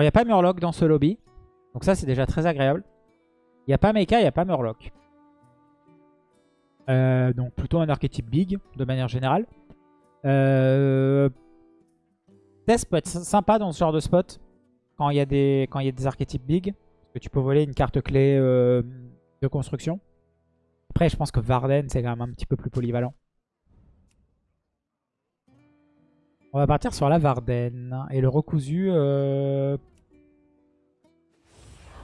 Il n'y a pas Murloc dans ce lobby. Donc ça, c'est déjà très agréable. Il n'y a pas Mecha, il n'y a pas Murloc. Euh, donc plutôt un archétype big, de manière générale. Euh... Test peut être sympa dans ce genre de spot. Quand il y, a des... Quand il y a des archétypes big. Parce que tu peux voler une carte clé euh, de construction. Après, je pense que Varden, c'est quand même un petit peu plus polyvalent. On va partir sur la Varden. Et le recousu... Euh...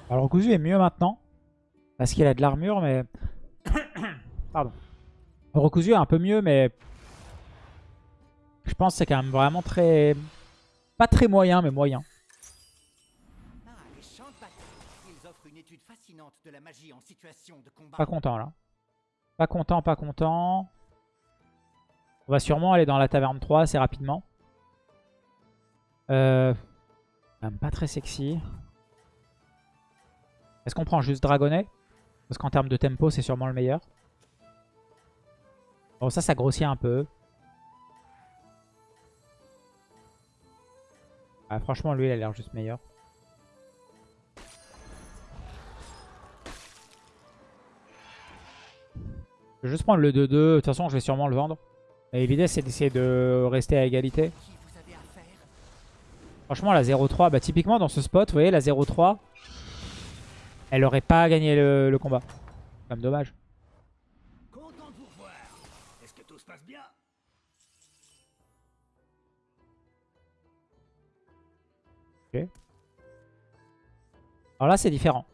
Alors, le recousu est mieux maintenant. Parce qu'il a de l'armure, mais... Pardon. Le recousu est un peu mieux, mais... Je pense que c'est quand même vraiment très... Pas très moyen, mais moyen. Pas content, là. Pas content, pas content. On va sûrement aller dans la taverne 3 assez rapidement. Euh... Même pas très sexy. Est-ce qu'on prend juste Dragonnet Parce qu'en termes de tempo, c'est sûrement le meilleur. Bon, ça, ça grossit un peu. Ah, franchement, lui, il a l'air juste meilleur. Je vais juste prendre le 2-2. De toute façon, je vais sûrement le vendre. Et l'idée, c'est d'essayer de rester à égalité. Qui vous avez affaire Franchement, la 0-3, bah, typiquement dans ce spot, vous voyez, la 0-3, elle aurait pas gagné le, le combat. Comme dommage. Bien? Alors là, c'est différent.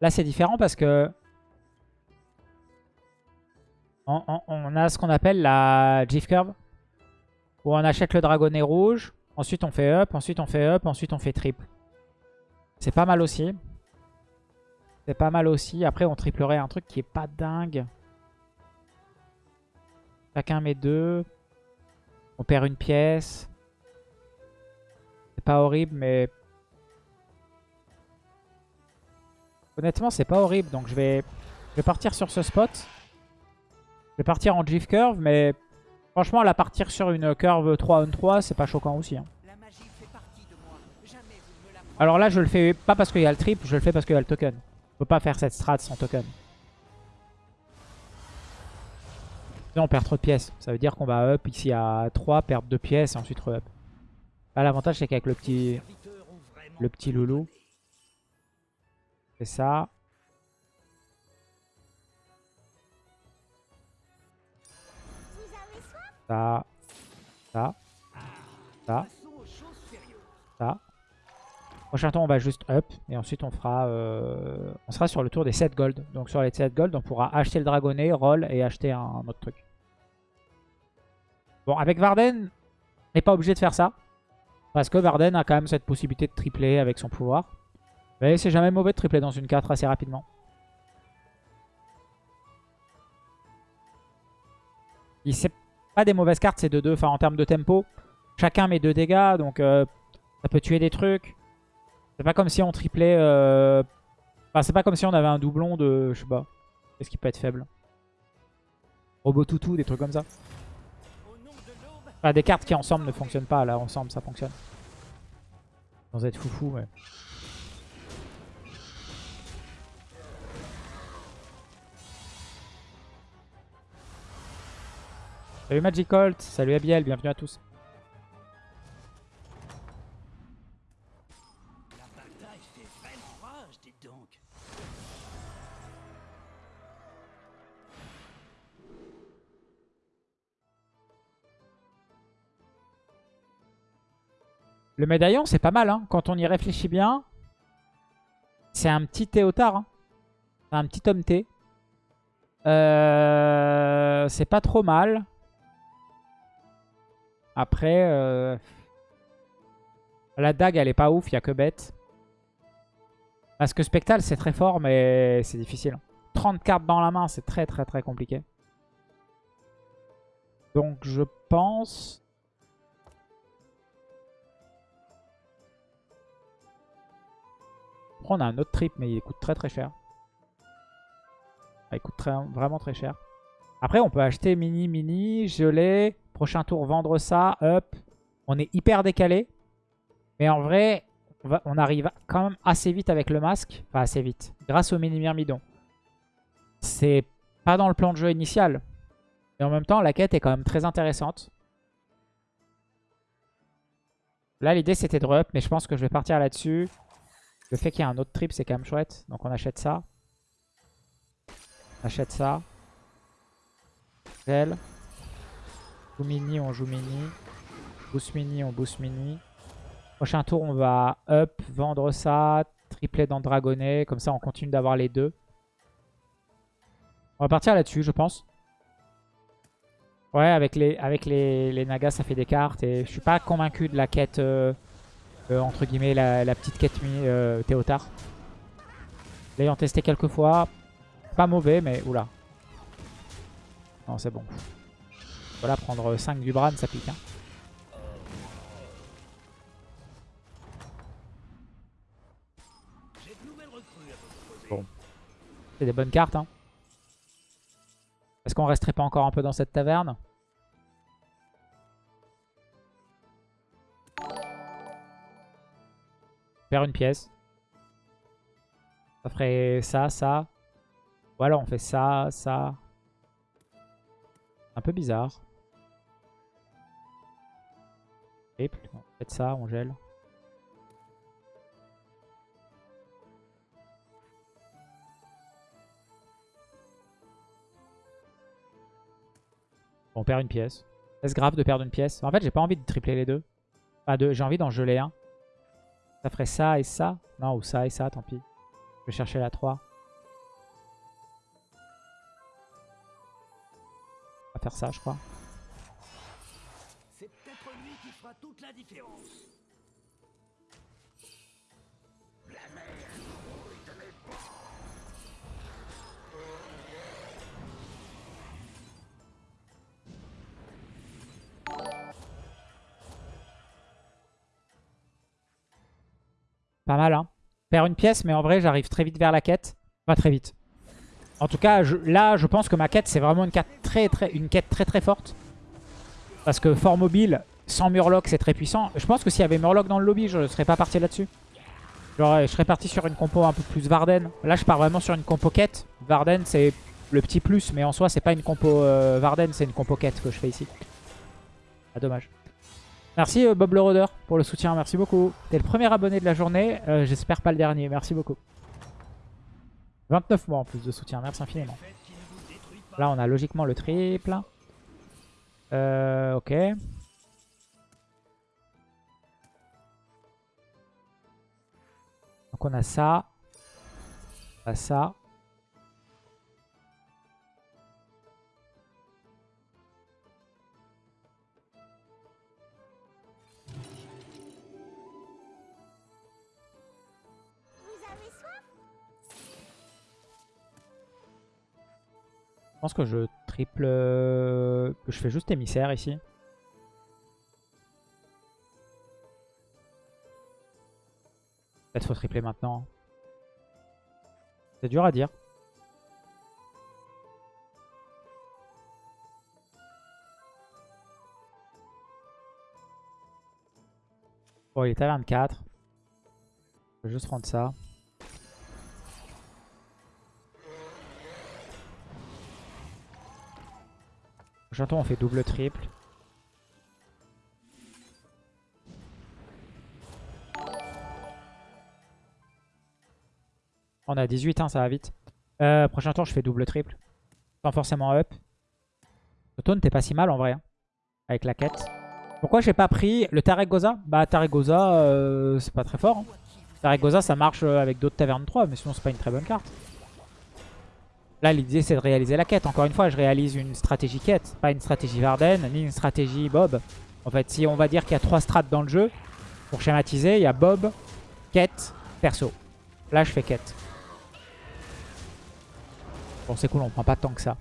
Là, c'est différent parce que on, on- on a ce qu'on appelle la GIF curve. Où on achète le dragonnet rouge. Ensuite, on fait up. Ensuite, on fait up. Ensuite, on fait triple. C'est pas mal aussi. C'est pas mal aussi. Après, on triplerait un truc qui est pas dingue. Chacun met deux. On perd une pièce. C'est pas horrible, mais... Honnêtement, c'est pas horrible. Donc, je vais, je vais partir sur ce spot. Je vais partir en GIF curve, mais... Franchement, la partir sur une curve 3 on 3, c'est pas choquant aussi. hein. Alors là, je le fais pas parce qu'il y a le trip, je le fais parce qu'il y a le token. Je peux pas faire cette strat sans token. Sinon, on perd trop de pièces. Ça veut dire qu'on va up ici à 3, perdre 2 pièces et ensuite re-up. Là, l'avantage, c'est qu'avec le petit, le petit loulou, c'est ça. Ça. Ça. Ça. Ça. Prochain tour, on va juste up. Et ensuite, on fera euh, on sera sur le tour des 7 gold. Donc, sur les 7 gold, on pourra acheter le dragonnet, roll et acheter un, autre truc. Bon, avec Varden, on n'est pas obligé de faire ça. Parce que Varden a quand même cette possibilité de tripler avec son pouvoir. Mais c'est jamais mauvais de tripler dans une 4 assez rapidement. Il c'est pas des mauvaises cartes, c'est 2-2. Enfin, en termes de tempo, chacun met 2 dégâts. Donc, euh, ça peut tuer des trucs. C'est pas comme si on triplait... euh, Enfin, c'est pas comme si on avait un doublon de... Je sais pas. Qu'est-ce qui peut être faible? Robot toutou, des trucs comme ça. Enfin, des cartes qui ensemble ne fonctionnent pas. Là, ensemble, ça fonctionne. Sans être foufou, mais... Salut Magicolt, salut Abiel, bienvenue à tous. Le médaillon, c'est pas mal, hein. Quand on y réfléchit bien, c'est un petit Théotard. hein. Un petit homme T. Euh, c'est pas trop mal. Après, euh, la dague, elle est pas ouf. Il y a que bête. Parce que Spectal, c'est très fort, mais c'est difficile. 30 cartes dans la main, c'est très très très compliqué. Donc je pense... Après, on a un autre trip, mais il coûte très très cher. Ah, il coûte vraiment très cher. Après, on peut acheter mini, mini, geler. Prochain tour, vendre ça, up. On est hyper décalé. Mais en vrai, on, arrive quand même assez vite avec le masque. Enfin, assez vite. Grâce au mini myrmidon. C'est pas dans le plan de jeu initial. Mais en même temps, la quête est quand même très intéressante. Là, l'idée, c'était de re mais je pense que je vais partir là-dessus. Le fait qu'il y ait un autre trip, c'est quand même chouette. Donc, on achète ça. On achète ça. Gel. Mini, on joue mini. Boost mini, on boost mini. Prochain tour, on va up, vendre ça, tripler dans Dragonnet. Comme ça, on continue d'avoir les deux. On va partir là-dessus, je pense. Ouais, avec les, avec les, les nagas, ça fait des cartes. Et je suis pas convaincu de la quête, euh, euh, entre guillemets, la, la petite quête euh, Théotard. L'ayant testé quelques fois, pas mauvais, mais oula. Non, c'est bon. Voilà, prendre 5 du Bran, ça pique. Hein. Bon. C'est des bonnes cartes. Hein. Est-ce qu'on resterait pas encore un peu dans cette taverne? Faire une pièce. Ça ferait ça, ça. Ou alors on fait ça, ça. Un peu bizarre. Triple. On fait ça, on gèle. on perd une pièce. Est-ce grave de perdre une pièce? En fait, j'ai pas envie de tripler les deux. Pas deux. J'ai envie d'en geler un. Ça ferait ça et ça? Non, ou ça et ça, tant pis. Je vais chercher la 3. On va faire ça, je crois. Pas mal, hein. Faire une pièce, mais en vrai, j'arrive très vite vers la quête. Pas très vite. En tout cas, là, je pense que ma quête, c'est vraiment une quête une quête très très forte. Parce que fort mobile, sans Murloc, c'est très puissant. Je pense que s'il y avait Murloc dans le lobby, je ne serais pas parti là-dessus. Je serais parti sur une compo un peu plus Varden. Là, je pars vraiment sur une compo quête. Varden, c'est le petit plus, mais en soi, c'est pas une compo euh, Varden, c'est une compo quête que je fais ici. Ah, dommage. Merci euh, Bob le Roder pour le soutien, merci beaucoup. T'es le premier abonné de la journée, euh, j'espère pas le dernier, merci beaucoup. 29 mois en plus de soutien, merci infiniment. Là on a logiquement le triple. Ok. Donc on a ça. On ça. Je pense que je triple... Je fais juste émissaire ici. Peut-être faut tripler maintenant. C'est dur à dire. Bon, il est à 24. Je vais juste prendre ça. Prochain on fait double, triple. On a 18, hein, ça va vite. Euh, prochain tour, je fais double, triple. Sans forcément up. Le t'es pas si mal en vrai. Hein, avec la quête. Pourquoi j'ai pas pris le Tarek Goza Bah Tarek Goza, euh, c'est pas très fort. Hein. Tarek Goza, ça marche avec d'autres Tavernes 3, mais sinon c'est pas une très bonne carte. Là, l'idée, c'est de réaliser la quête. Encore une fois, je réalise une stratégie quête. Pas une stratégie Varden, ni une stratégie Bob. En fait, si on va dire qu'il y a trois strates dans le jeu, pour schématiser, il y a Bob, quête, perso. Là, je fais quête. Bon, c'est cool, on prend pas tant que ça.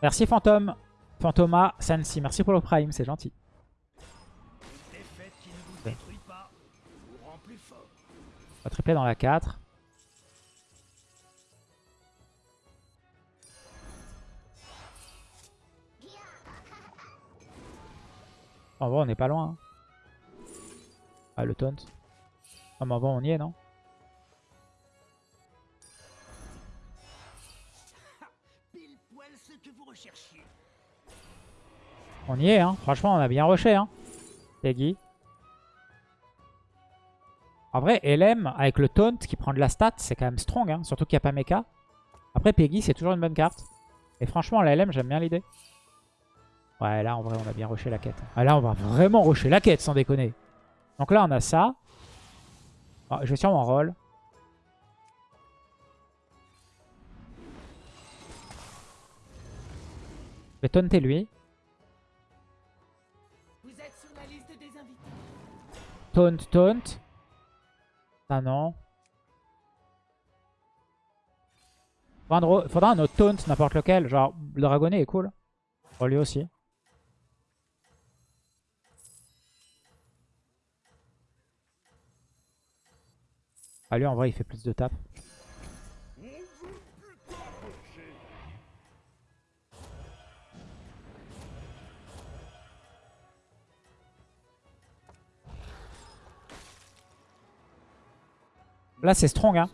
Merci Fantôme. Fantoma, Sansi, merci pour le prime, c'est gentil. On va tripler dans la 4. En vrai, on n'est pas loin. Hein. Ah, le taunt. Ah, mais bon, on y est, non? On y est, hein. Franchement, on a bien rushé, hein. Peggy. En vrai, LM, avec le taunt qui prend de la stat, c'est quand même strong, hein. Surtout qu'il n'y a pas mecha. Après, Peggy, c'est toujours une bonne carte. Et franchement, la LM, j'aime bien l'idée. Ouais, là, en vrai, on a bien rushé la quête. Ah, là, on va vraiment rusher la quête, sans déconner. Donc là, on a ça. Ah, je vais sûrement roll. Je vais taunter lui. Taunt, taunt. Ça non. Faudra un, autre taunt, n'importe lequel. Genre, le dragonnet est cool. Pour lui aussi. Ah lui en vrai il fait plus de tap. Là c'est strong hein.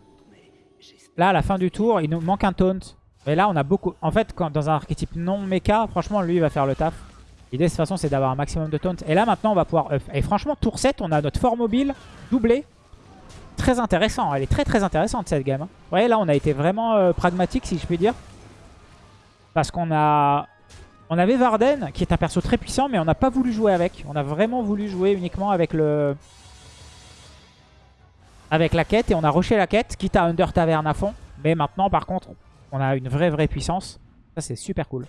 Là à la fin du tour il nous manque un taunt. Mais là on a beaucoup... En fait quand, dans un archétype non mecha franchement lui il va faire le taf. L'idée de toute façon c'est d'avoir un maximum de taunt. Et là maintenant on va pouvoir. Et franchement tour 7 on a notre fort mobile doublé. Très intéressant. Elle est très très intéressante cette game. hein. Vous voyez là on a été vraiment euh, pragmatique si je puis dire. Parce qu'on a... On avait Varden qui est un perso très puissant mais on n'a pas voulu jouer avec. On a vraiment voulu jouer uniquement avec le... Avec la quête et on a rushé la quête quitte à Under Tavern à fond. Mais maintenant par contre on a une vraie vraie puissance. Ça c'est super cool.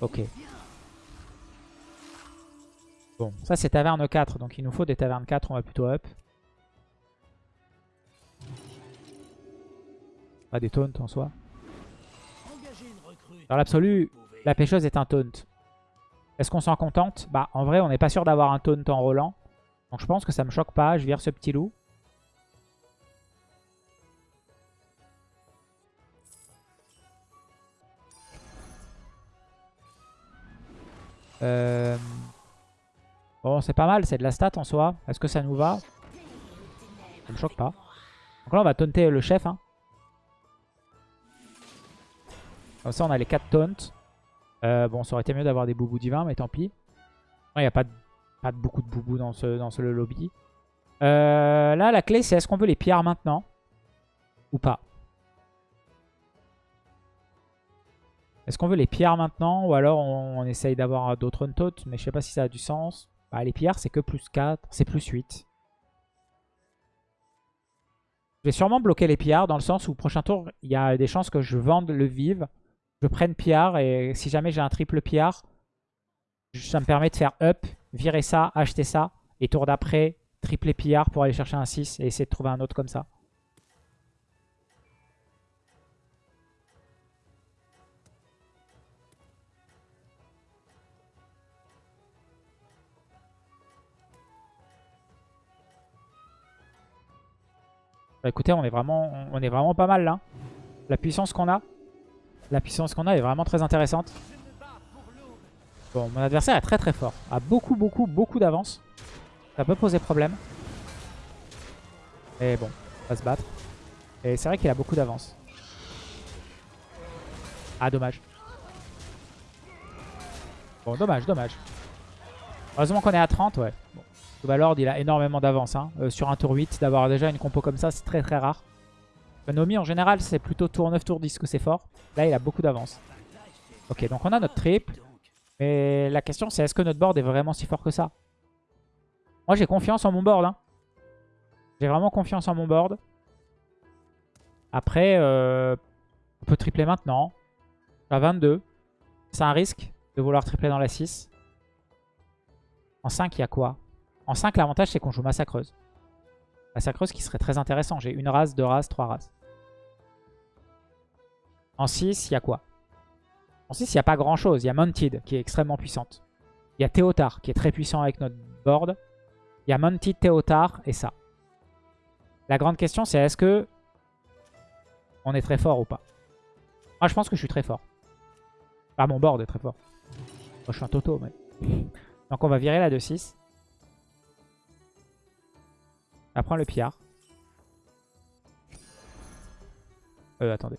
Ok. Bon, ça c'est taverne 4, donc il nous faut des tavernes 4, on va plutôt up. Pas des taunts en soi. Dans l'absolu, la pêcheuse est un taunt. Est-ce qu'on s'en contente? Bah en vrai on n'est pas sûr d'avoir un taunt en rollant. Donc je pense que ça me choque pas, je vire ce petit loup. Euh, Bon c'est pas mal, c'est de la stat en soi. Est-ce que ça nous va? Ça me choque pas. Donc là on va taunter le chef. Hein. Comme ça on a les 4 taunts. Euh, bon, ça aurait été mieux d'avoir des boubous divins, mais tant pis. Il n'y a pas de, pas beaucoup de boubous dans ce, dans ce lobby. Euh, là, la clé, c'est est-ce qu'on veut les pierres maintenant Ou pas? Est-ce qu'on veut les pierres maintenant Ou alors on, essaye d'avoir d'autres untaunts Mais je sais pas si ça a du sens. Bah, les pierres, c'est que plus 4. C'est plus 8. Je vais sûrement bloquer les pillards dans le sens où prochain tour, il y a des chances que je vende le vive, je prenne pillard et si jamais j'ai un triple pillard, ça me permet de faire up, virer ça, acheter ça et tour d'après, tripler pillard pour aller chercher un 6 et essayer de trouver un autre comme ça. Bah écoutez, on est vraiment, on est vraiment pas mal là. La puissance qu'on a, la puissance qu'on a est vraiment très intéressante. Bon, mon adversaire est très très fort. A beaucoup, beaucoup, beaucoup d'avance. Ça peut poser problème. Et bon, on va se battre. Et c'est vrai qu'il a beaucoup d'avance. Ah, dommage. Bon, dommage, dommage. Heureusement qu'on est à 30, ouais. Bon. Valord, il a énormément d'avance. Hein. Euh, sur un tour 8, d'avoir déjà une compo comme ça, c'est très très rare. Nomi, en général, c'est plutôt tour 9, tour 10 que c'est fort. Là, il a beaucoup d'avance. Ok, donc on a notre triple. Mais la question, c'est est-ce que notre board est vraiment si fort que ça? Moi, j'ai confiance en mon board. Hein. J'ai vraiment confiance en mon board. Après, euh, on peut tripler maintenant. À 22. C'est un risque de vouloir tripler dans la 6. En 5, il y a quoi? En 5, l'avantage, c'est qu'on joue Massacreuse. Massacreuse qui serait très intéressant. J'ai une race, deux races, trois races. En 6, il y a quoi? En 6, il n'y a pas grand chose. Il y a Mounted qui est extrêmement puissante. Il y a Théotard qui est très puissant avec notre board. Il y a Mounted Théotard et ça. La grande question, c'est est-ce que on est très fort ou pas? Moi, je pense que je suis très fort. Ah, mon board est très fort. Moi, je suis un toto. Donc, on va virer la 2-6. Elle prend le pillard. Euh, attendez.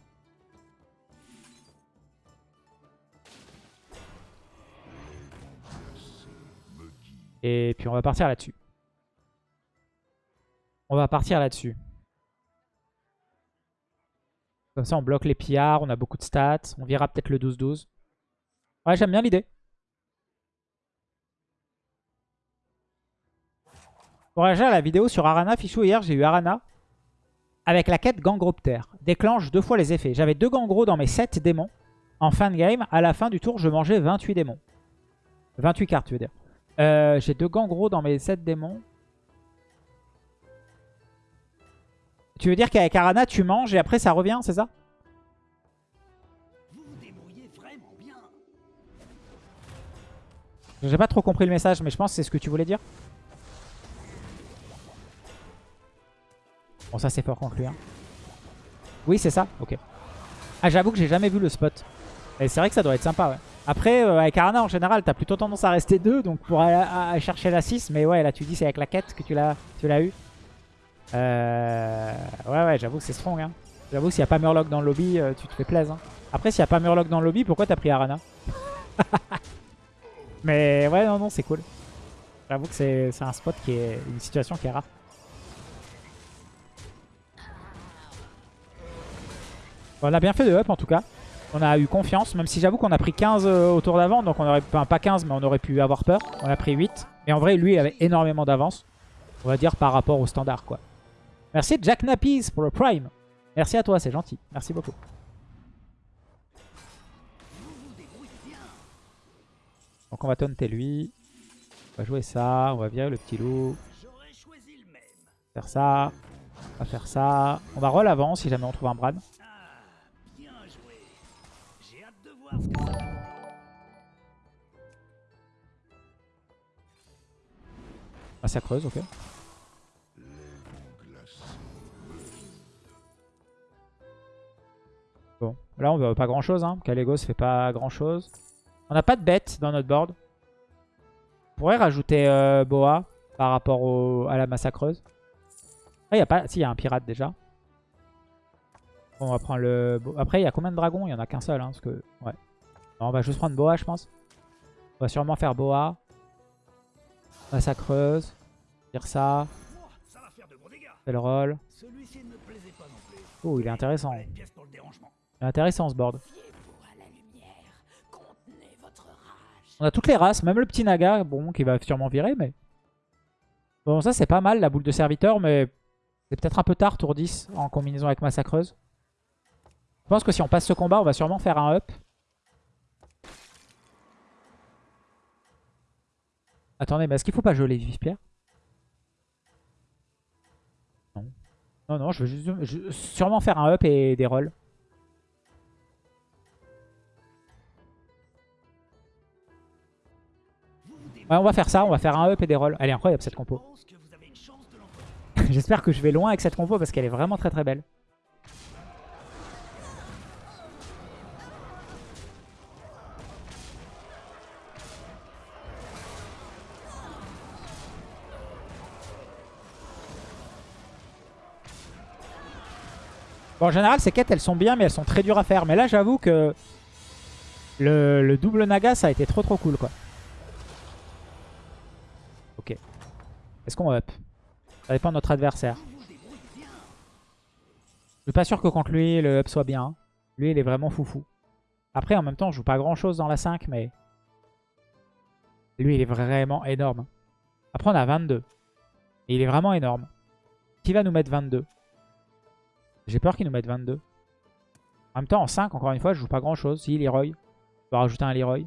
Et puis on va partir là-dessus. On va partir là-dessus. Comme ça, on bloque les pillards, on a beaucoup de stats. On verra peut-être le 12-12. Ouais, j'aime bien l'idée. Pour réagir à la vidéo sur Arana, Fichou, hier, j'ai eu Arana avec la quête Gangroptère. Déclenche deux fois les effets. J'avais deux Gangros dans mes 7 démons. En fin de game, à la fin du tour, je mangeais 28 démons. 28 cartes, tu veux dire. Euh, j'ai deux Gangros dans mes 7 démons. Tu veux dire qu'avec Arana, tu manges et après ça revient, c'est ça? J'ai pas trop compris le message, mais je pense que c'est ce que tu voulais dire. Bon, ça c'est fort conclu. Hein. Oui, c'est ça Ok. Ah, j'avoue que j'ai jamais vu le spot. Et c'est vrai que ça doit être sympa, ouais. Après, euh, avec Arana, en général, t'as plutôt tendance à rester 2, donc pour aller chercher la 6. Mais ouais, là, tu dis c'est avec la quête que tu l'as eu. Euh... Ouais, ouais, j'avoue que c'est strong. Hein. J'avoue, s'il n'y a pas Murloc dans le lobby, euh, tu te fais plaisir. hein. Après, s'il n'y a pas Murloc dans le lobby, pourquoi t'as pris Arana? Mais ouais, non, non, c'est cool. J'avoue que c'est un spot qui est une situation qui est rare. On a bien fait de up en tout cas. On a eu confiance, même si j'avoue qu'on a pris 15 euh, au tour d'avant. Donc on aurait, enfin pas 15, mais on aurait pu avoir peur. On a pris 8. Et en vrai, lui, il avait énormément d'avance. On va dire par rapport au standard, quoi. Merci Jack Nappies pour le Prime. Merci à toi, c'est gentil. Merci beaucoup. Donc on va taunter lui. On va jouer ça. On va virer le petit loup. Faire ça. On va faire ça. On va roll avant si jamais on trouve un Bran. J'ai hâte de voir ce que ça. Ah, creuse, ok. Bon, là on veut pas grand chose, hein. Kalégos fait pas grand chose. On n'a pas de bête dans notre board. On pourrait rajouter euh, Boa par rapport à la massacreuse. Ah, y a pas. Si, il y a un pirate déjà. On va prendre le. Après, il y a combien de dragons? Il y en a qu'un seul, hein, parce que. Ouais. On va juste prendre Boa, je pense. On va sûrement faire Boa. Massacreuse. Fait le plus. Oh, il est intéressant. Il est intéressant ce board. On a toutes les races, même le petit Naga, bon, qui va sûrement virer, mais... Bon, ça c'est pas mal, la boule de serviteur, mais c'est peut-être un peu tard, tour 10, en combinaison avec Massacreuse. Je pense que si on passe ce combat, on va sûrement faire un up. Attendez, mais est-ce qu'il faut pas geler Vive-Pierre Non. Non, non, je veux juste, sûrement faire un up et des rolls. Ouais, on va faire ça, on va faire un up et des rolls. Elle est incroyable cette compo. J'espère que je vais loin avec cette compo parce qu'elle est vraiment très très belle. Bon, en général, ces quêtes, elles sont bien, mais elles sont très dures à faire. Mais là, j'avoue que le, le double Naga, ça a été trop trop cool, quoi. Ok. Est-ce qu'on up? Ça dépend de notre adversaire. Je suis pas sûr que contre lui, le up soit bien. Lui, il est vraiment foufou. Après, en même temps, je joue pas grand-chose dans la 5, mais... Lui, il est vraiment énorme. Après, on a 22. Et il est vraiment énorme. Qui va nous mettre 22 J'ai peur qu'il nous mette 22. En même temps, en 5, encore une fois, je joue pas grand-chose. Si, Leroy. Je vais rajouter un Leroy.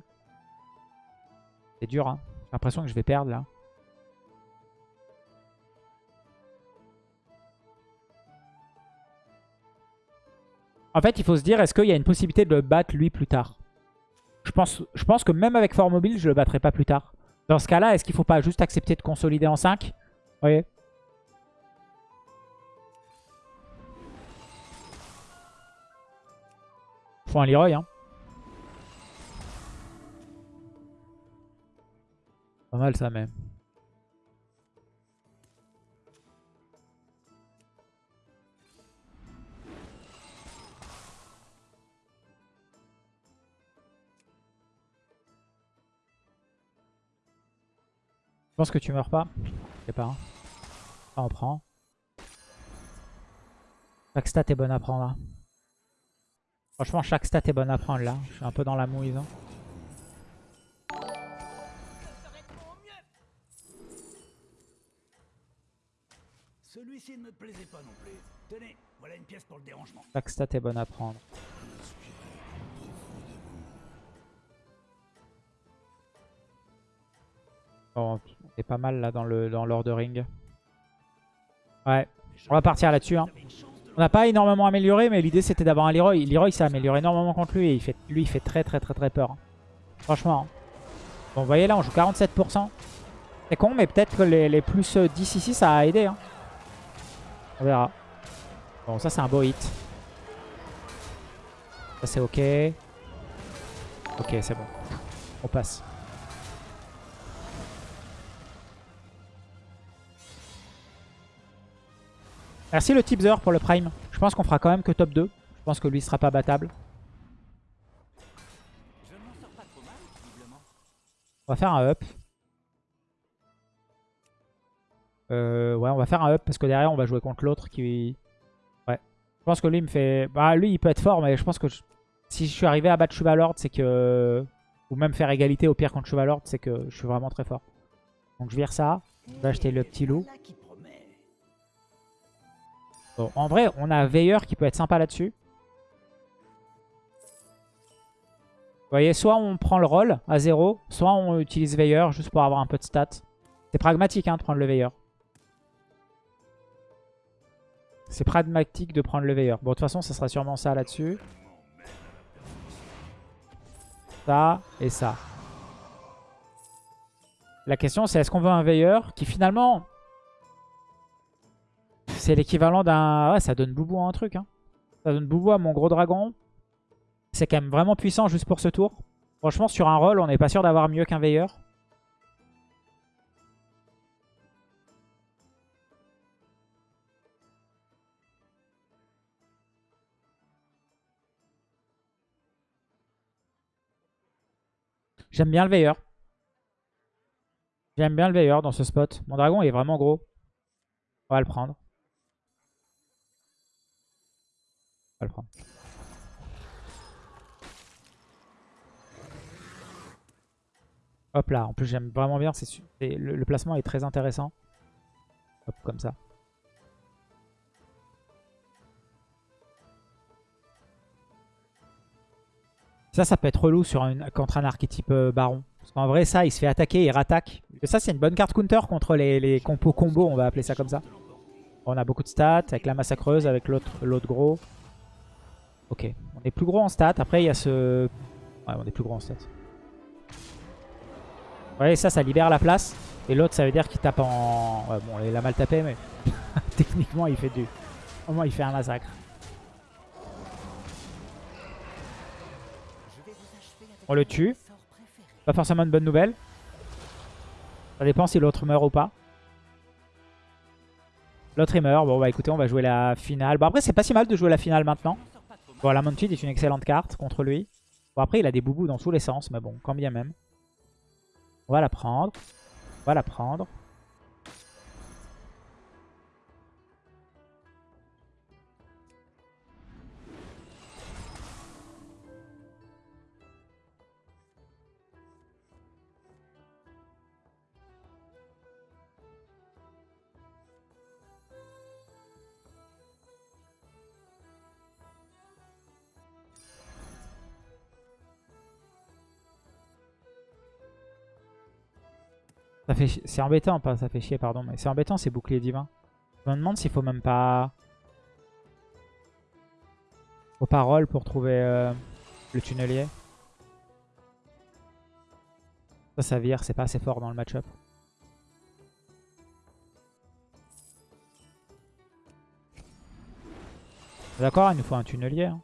C'est dur, hein. J'ai l'impression que je vais perdre, là. En fait, il faut se dire, est-ce qu'il y a une possibilité de le battre lui plus tard? Je pense, je pense que même avec Fort Mobile, je le battrai pas plus tard. Dans ce cas-là, est-ce qu'il faut pas juste accepter de consolider en 5 Vous voyez? un Leroy. Hein. Pas mal ça, mais... Je pense que tu meurs pas. Je sais pas. Hein. on prend. Chaque stat est bonne à prendre. Hein. Franchement, chaque stat est bonne à prendre là. Je suis un peu dans la mouise. hein. Celui-ci ne me plaisait pas non plus. Tenez, voilà une pièce pour le dérangement. Chaque stat est bonne à prendre. Bon, on est pas mal là dans le dans l'ordering. Ouais, on va partir là-dessus. hein. On n'a pas énormément amélioré, mais l'idée c'était d'avoir un Leroy. Leroy s'est amélioré énormément contre lui et il fait, lui il fait très très très très peur. hein. Franchement. hein. Bon, vous voyez là, on joue 47%. C'est con, mais peut-être que les, plus euh, 10 ici, ça a aidé. hein. On verra. Bon, ça c'est un beau hit. Ça c'est ok. Ok, c'est bon. On passe. Merci le tipzer pour le prime. Je pense qu'on fera quand même que top 2. Je pense que lui sera pas battable. On va faire un up. Euh, ouais, on va faire un up parce que derrière on va jouer contre l'autre qui... Ouais. Je pense que lui il me fait... Bah lui il peut être fort mais je pense que si je suis arrivé à battre Chevalord c'est que... Ou même faire égalité au pire contre Chevalord c'est que je suis vraiment très fort. Donc je vire ça. Je vais acheter le petit loup. En vrai on a Veilleur qui peut être sympa là-dessus. Vous voyez, soit on prend le roll à 0, soit on utilise Veilleur juste pour avoir un peu de stats. C'est pragmatique hein, de prendre le Veilleur. C'est pragmatique de prendre le Veilleur. Bon, de toute façon, ça sera sûrement ça là-dessus. Ça et ça. La question, c'est est-ce qu'on veut un Veilleur qui finalement... C'est l'équivalent d'un... Ouais, ça donne boubou à un truc. Hein. Ça donne boubou à mon gros dragon. C'est quand même vraiment puissant juste pour ce tour. Franchement, sur un roll, on n'est pas sûr d'avoir mieux qu'un veilleur. J'aime bien le veilleur. J'aime bien le veilleur dans ce spot. Mon dragon, est vraiment gros. On va le prendre. Va le prendre. Hop là, en plus j'aime vraiment bien, c'est le, placement est très intéressant. Hop, comme ça. Ça, ça peut être relou sur contre un archétype euh, baron. Parce qu'en vrai, ça, il se fait attaquer, il rattaque. Ça, c'est une bonne carte counter contre les, les compos combo, on va appeler ça comme ça. On a beaucoup de stats, avec la massacreuse, avec l'autre gros. Ok, on est plus gros en stats. Après, il y a ce... Ouais, on est plus gros en stats. Vous voyez, ça, ça libère la place. Et l'autre, ça veut dire qu'il tape en... Ouais, bon, il a mal tapé, mais techniquement, il fait du... Au moins, il fait un massacre. On le tue. Pas forcément une bonne nouvelle. Ça dépend si l'autre meurt ou pas. L'autre il meurt. Bon bah écoutez, on va jouer la finale. Bon après c'est pas si mal de jouer la finale maintenant. Bon la est une excellente carte contre lui. Bon après il a des boubous dans tous les sens, mais bon, quand bien même. On va la prendre. On va la prendre. C'est embêtant, pas ça fait chier, pardon, mais c'est embêtant ces boucliers divins. Je me demande s'il faut même pas... Faut pas roll pour trouver euh, le tunnelier. Ça, ça vire, c'est pas assez fort dans le match-up. D'accord, il nous faut un tunnelier. hein.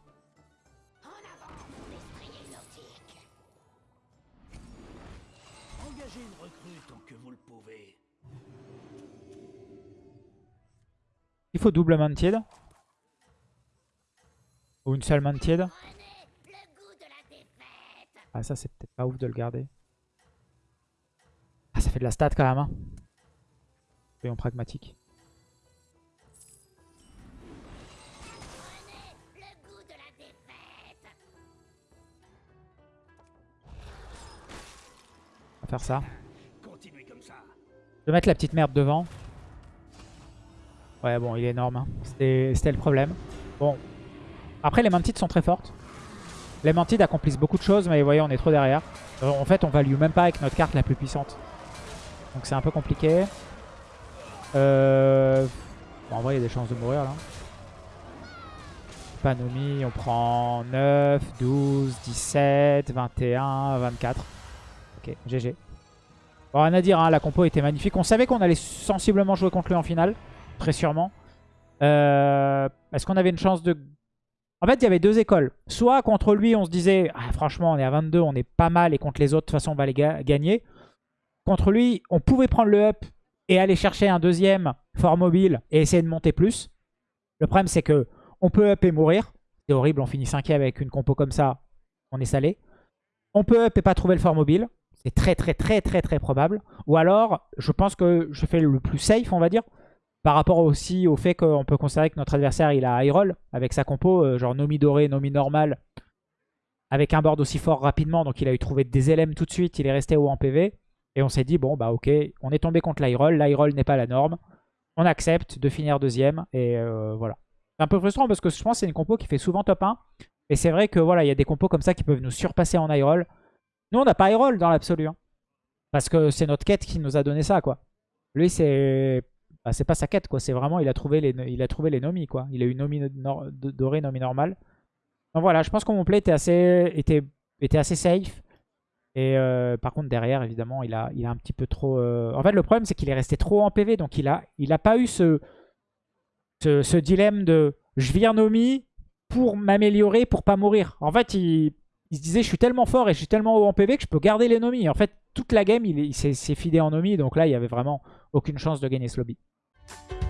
Faut double mounted. Ou une seule mounted. Prenez le goût de la défaite. Ah ça c'est peut-être pas ouf de le garder. Ah ça fait de la stat quand même. Hein. Soyons pragmatiques. On va faire ça. Je vais mettre la petite merde devant. Ouais, bon, il est énorme. hein. C'était le problème. Bon. Après, les mantides sont très fortes. Les mantides accomplissent beaucoup de choses, mais vous voyez, on est trop derrière. Euh, En fait, on value même pas avec notre carte la plus puissante. Donc c'est un peu compliqué. Euh... Bon, en vrai, il y a des chances de mourir, là. Panomi, on prend 9, 12, 17, 21, 24. Ok, GG. Bon, rien à dire, hein, la compo était magnifique. On savait qu'on allait sensiblement jouer contre lui en finale. Très sûrement. Euh, Est-ce qu'on avait une chance de... En fait, il y avait deux écoles. Soit contre lui, on se disait, ah, franchement, on est à 22, on est pas mal, et contre les autres, de toute façon, on va les ga- gagner. Contre lui, on pouvait prendre le up et aller chercher un deuxième fort mobile et essayer de monter plus. Le problème, c'est que on peut up et mourir. C'est horrible, on finit cinquième avec une compo comme ça, on est salé. On peut up et pas trouver le fort mobile. C'est très très très très très probable. Ou alors, je pense que je fais le plus safe, on va dire. Par rapport aussi au fait qu'on peut considérer que notre adversaire, il a high roll avec sa compo, euh, genre Nomi doré, Nomi normal, avec un board aussi fort rapidement. Donc il a eu trouvé des LM tout de suite, il est resté haut en PV. Et on s'est dit, bon bah ok, on est tombé contre l'high roll, l'high roll n'est pas la norme. On accepte de finir deuxième et euh, voilà. C'est un peu frustrant parce que je pense que c'est une compo qui fait souvent top 1. Et c'est vrai que voilà, il y a des compos comme ça qui peuvent nous surpasser en high roll. Nous, on n'a pas high roll dans l'absolu. hein. Parce que c'est notre quête qui nous a donné ça, quoi. Lui, c'est bah, c'est pas sa quête, quoi. C'est vraiment, il a trouvé les, il a trouvé les nomis, quoi. Il a eu nomi doré, nomi normal. Donc voilà, je pense que mon play était assez, était, était assez safe. Et euh, par contre, derrière, évidemment, il a, il a un petit peu trop... euh, En fait, le problème, c'est qu'il est resté trop en PV. Donc, il a, il a pas eu ce, ce, dilemme de je vire Nomi pour m'améliorer, pour pas mourir. En fait, il, il se disait je suis tellement fort et je suis tellement haut en PV que je peux garder les Nomi. En fait, toute la game, il, il s'est fidé en Nomi. Donc là, il y avait vraiment aucune chance de gagner ce lobby. Bye.